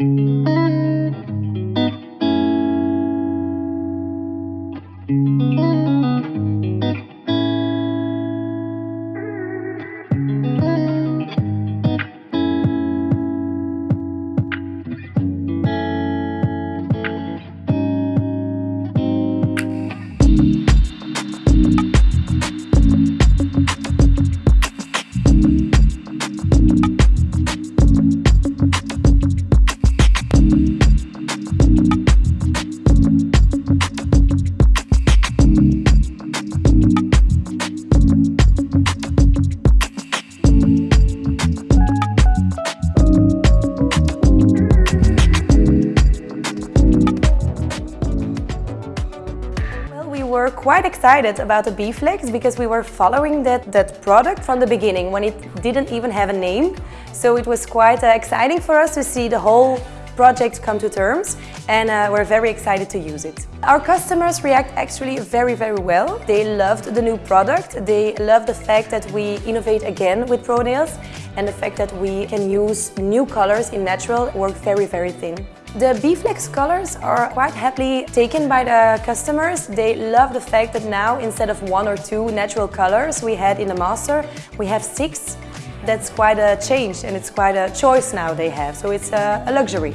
Well, we were quite excited about the B-Flex because we were following that, that product from the beginning when it didn't even have a name. So it was quite uh, exciting for us to see the whole project come to terms and uh, we're very excited to use it. Our customers react actually very, very well. They loved the new product. They love the fact that we innovate again with ProNails and the fact that we can use new colors in natural work very, very thin. The B-Flex colors are quite happily taken by the customers. They love the fact that now instead of one or two natural colors we had in the master, we have six. That's quite a change and it's quite a choice now they have, so it's a, a luxury.